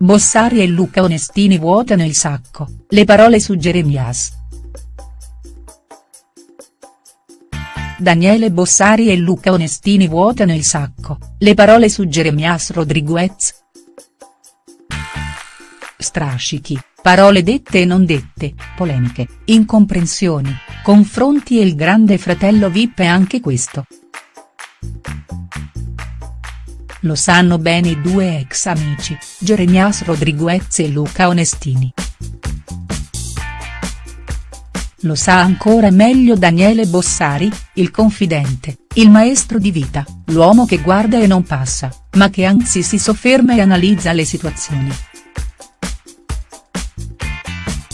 Bossari e Luca Onestini vuotano il sacco, le parole su Jeremias. Daniele Bossari e Luca Onestini vuotano il sacco, le parole su Jeremias Rodriguez. Strascichi, parole dette e non dette, polemiche, incomprensioni, confronti e il grande fratello Vip è anche questo. Lo sanno bene i due ex amici, Jeremias Rodriguez e Luca Onestini. Lo sa ancora meglio Daniele Bossari, il confidente, il maestro di vita, l'uomo che guarda e non passa, ma che anzi si sofferma e analizza le situazioni.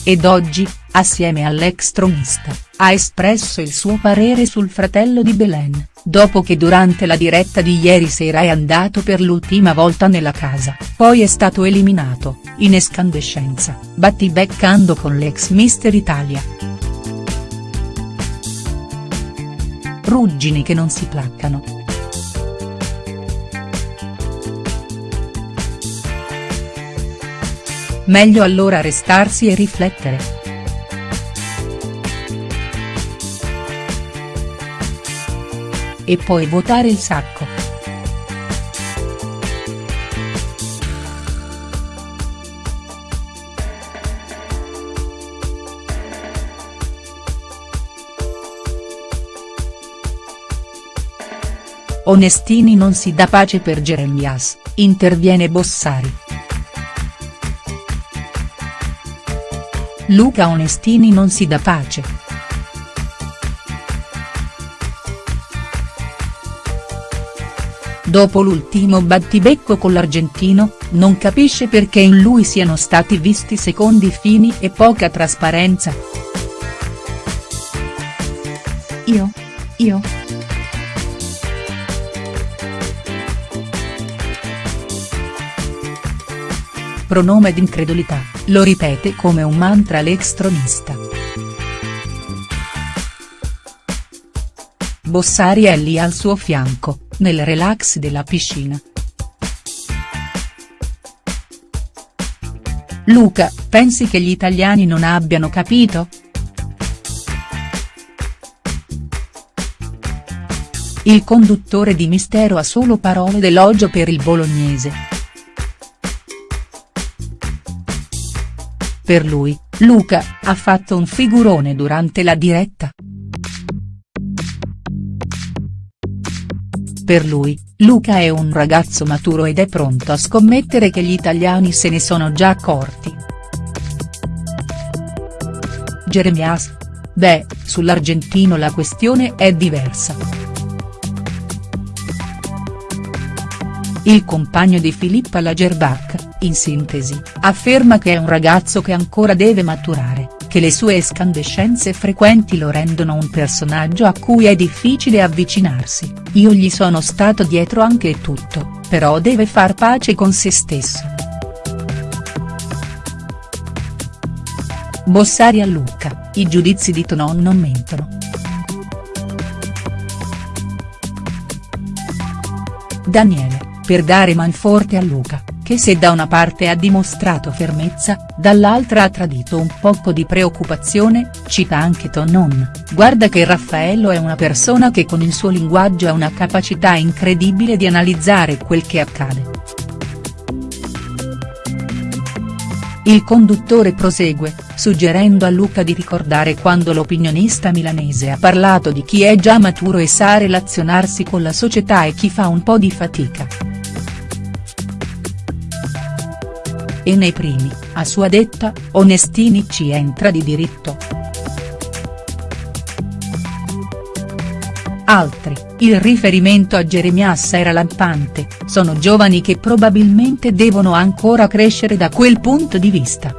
Ed oggi, assieme all'ex tronista, ha espresso il suo parere sul fratello di Belen, dopo che durante la diretta di ieri sera è andato per l'ultima volta nella casa, poi è stato eliminato, in escandescenza, battibeccando con l'ex Mister Italia. Ruggini che non si placcano. Meglio allora restarsi e riflettere. e poi votare il sacco. Onestini non si dà pace per Jeremias, interviene Bossari. Luca Onestini non si dà pace. Dopo l'ultimo battibecco con l'argentino, non capisce perché in lui siano stati visti secondi fini e poca trasparenza. Io? Io?. Pronome d'incredulità, lo ripete come un mantra l'ex tronista. Bossari è lì al suo fianco, nel relax della piscina. Luca, pensi che gli italiani non abbiano capito?. Il conduttore di Mistero ha solo parole d'elogio per il bolognese. Per lui, Luca, ha fatto un figurone durante la diretta. Per lui, Luca è un ragazzo maturo ed è pronto a scommettere che gli italiani se ne sono già accorti. Jeremias? Beh, sull'argentino la questione è diversa. Il compagno di Filippa Lagerbach, in sintesi, afferma che è un ragazzo che ancora deve maturare che le sue escandescenze frequenti lo rendono un personaggio a cui è difficile avvicinarsi, io gli sono stato dietro anche e tutto, però deve far pace con se stesso. Bossari a Lucca, i giudizi di Tonon non mentono. Daniele, per dare manforte a Luca, che se da una parte ha dimostrato fermezza, dall'altra ha tradito un poco di preoccupazione, cita anche Tonon, guarda che Raffaello è una persona che con il suo linguaggio ha una capacità incredibile di analizzare quel che accade. Il conduttore prosegue, suggerendo a Luca di ricordare quando l'opinionista milanese ha parlato di chi è già maturo e sa relazionarsi con la società e chi fa un po' di fatica. E nei primi, a sua detta, Onestini ci entra di diritto. Altri, il riferimento a Jeremias era lampante, sono giovani che probabilmente devono ancora crescere da quel punto di vista.